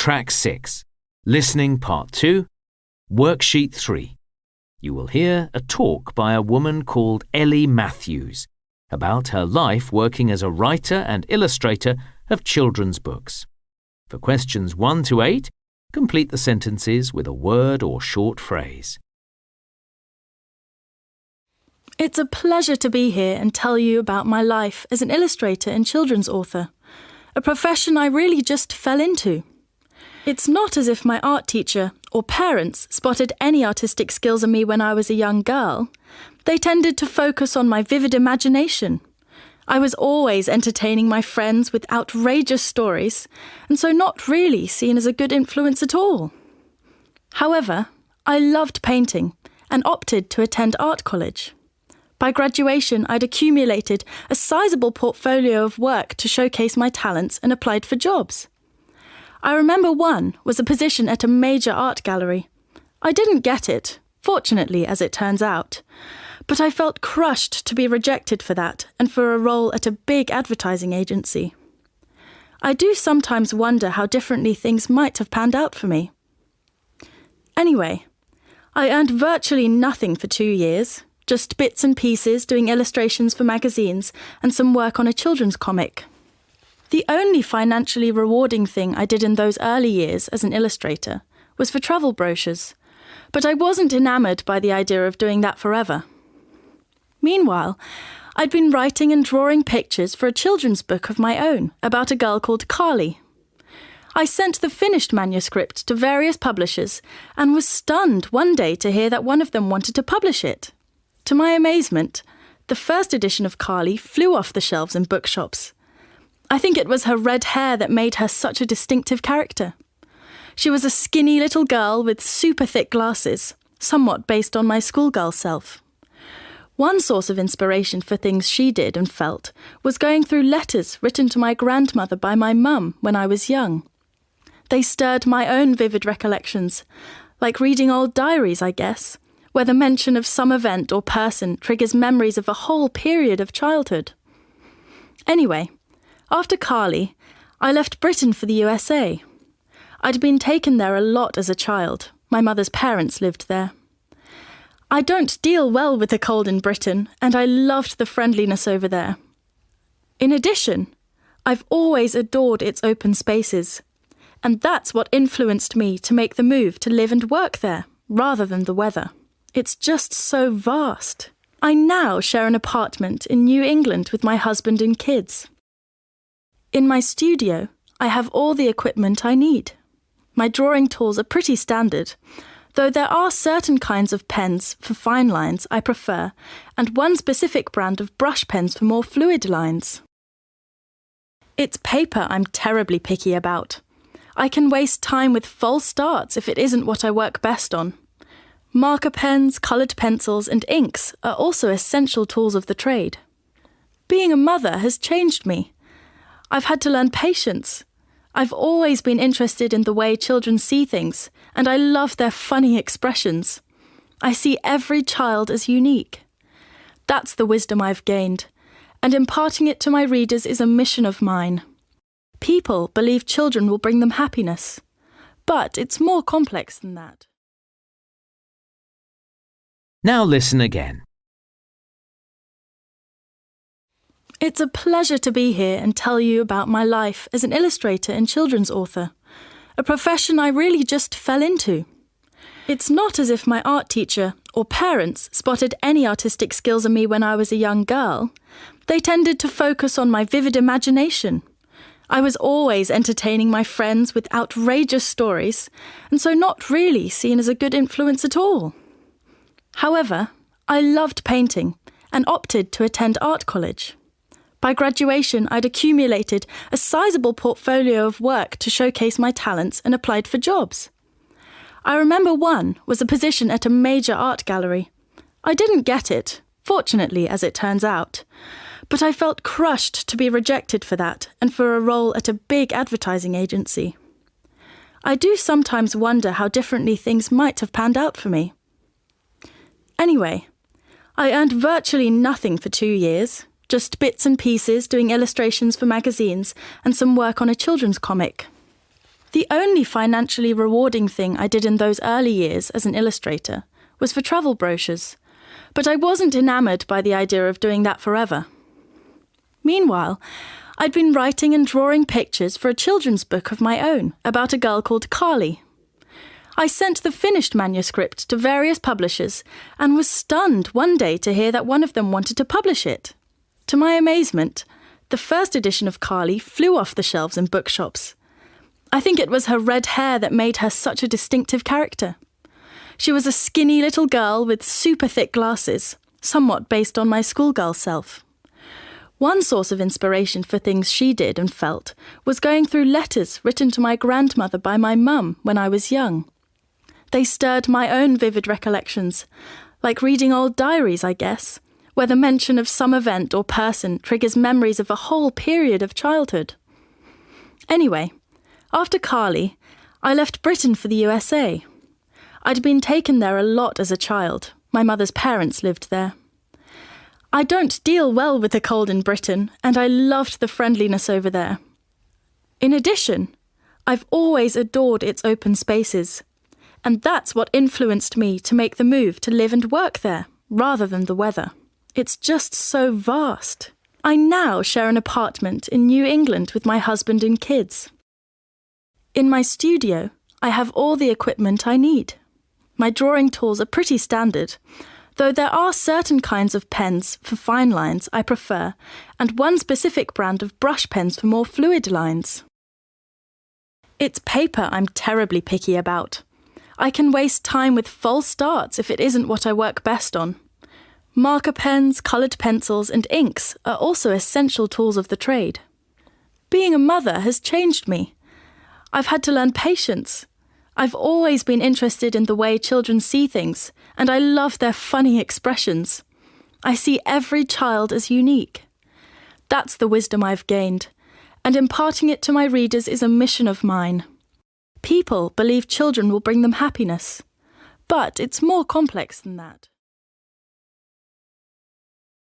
Track 6, Listening Part 2, Worksheet 3. You will hear a talk by a woman called Ellie Matthews about her life working as a writer and illustrator of children's books. For questions 1 to 8, complete the sentences with a word or short phrase. It's a pleasure to be here and tell you about my life as an illustrator and children's author, a profession I really just fell into. It's not as if my art teacher or parents spotted any artistic skills in me when I was a young girl. They tended to focus on my vivid imagination. I was always entertaining my friends with outrageous stories, and so not really seen as a good influence at all. However, I loved painting and opted to attend art college. By graduation, I'd accumulated a sizable portfolio of work to showcase my talents and applied for jobs. I remember one was a position at a major art gallery. I didn't get it, fortunately, as it turns out, but I felt crushed to be rejected for that and for a role at a big advertising agency. I do sometimes wonder how differently things might have panned out for me. Anyway, I earned virtually nothing for two years, just bits and pieces doing illustrations for magazines and some work on a children's comic. The only financially rewarding thing I did in those early years as an illustrator was for travel brochures, but I wasn't enamoured by the idea of doing that forever. Meanwhile, I'd been writing and drawing pictures for a children's book of my own about a girl called Carly. I sent the finished manuscript to various publishers and was stunned one day to hear that one of them wanted to publish it. To my amazement, the first edition of Carly flew off the shelves in bookshops. I think it was her red hair that made her such a distinctive character. She was a skinny little girl with super thick glasses, somewhat based on my schoolgirl self. One source of inspiration for things she did and felt was going through letters written to my grandmother by my mum when I was young. They stirred my own vivid recollections, like reading old diaries, I guess, where the mention of some event or person triggers memories of a whole period of childhood. Anyway, after Carly, I left Britain for the USA. I'd been taken there a lot as a child. My mother's parents lived there. I don't deal well with the cold in Britain, and I loved the friendliness over there. In addition, I've always adored its open spaces, and that's what influenced me to make the move to live and work there, rather than the weather. It's just so vast. I now share an apartment in New England with my husband and kids. In my studio, I have all the equipment I need. My drawing tools are pretty standard, though there are certain kinds of pens for fine lines I prefer, and one specific brand of brush pens for more fluid lines. It's paper I'm terribly picky about. I can waste time with false starts if it isn't what I work best on. Marker pens, coloured pencils, and inks are also essential tools of the trade. Being a mother has changed me. I've had to learn patience. I've always been interested in the way children see things, and I love their funny expressions. I see every child as unique. That's the wisdom I've gained, and imparting it to my readers is a mission of mine. People believe children will bring them happiness, but it's more complex than that. Now listen again. It's a pleasure to be here and tell you about my life as an illustrator and children's author, a profession I really just fell into. It's not as if my art teacher or parents spotted any artistic skills in me when I was a young girl. They tended to focus on my vivid imagination. I was always entertaining my friends with outrageous stories, and so not really seen as a good influence at all. However, I loved painting and opted to attend art college. By graduation, I'd accumulated a sizable portfolio of work to showcase my talents and applied for jobs. I remember one was a position at a major art gallery. I didn't get it, fortunately, as it turns out, but I felt crushed to be rejected for that and for a role at a big advertising agency. I do sometimes wonder how differently things might have panned out for me. Anyway, I earned virtually nothing for two years, just bits and pieces doing illustrations for magazines and some work on a children's comic. The only financially rewarding thing I did in those early years as an illustrator was for travel brochures, but I wasn't enamoured by the idea of doing that forever. Meanwhile, I'd been writing and drawing pictures for a children's book of my own about a girl called Carly. I sent the finished manuscript to various publishers and was stunned one day to hear that one of them wanted to publish it. To my amazement, the first edition of Carly flew off the shelves in bookshops. I think it was her red hair that made her such a distinctive character. She was a skinny little girl with super thick glasses, somewhat based on my schoolgirl self. One source of inspiration for things she did and felt was going through letters written to my grandmother by my mum when I was young. They stirred my own vivid recollections, like reading old diaries, I guess, where the mention of some event or person triggers memories of a whole period of childhood. Anyway, after Carly, I left Britain for the USA. I'd been taken there a lot as a child. My mother's parents lived there. I don't deal well with the cold in Britain, and I loved the friendliness over there. In addition, I've always adored its open spaces and that's what influenced me to make the move to live and work there, rather than the weather. It's just so vast. I now share an apartment in New England with my husband and kids. In my studio, I have all the equipment I need. My drawing tools are pretty standard, though there are certain kinds of pens for fine lines I prefer, and one specific brand of brush pens for more fluid lines. It's paper I'm terribly picky about. I can waste time with false starts if it isn't what I work best on. Marker pens, coloured pencils, and inks are also essential tools of the trade. Being a mother has changed me. I've had to learn patience. I've always been interested in the way children see things, and I love their funny expressions. I see every child as unique. That's the wisdom I've gained, and imparting it to my readers is a mission of mine. People believe children will bring them happiness, but it's more complex than that.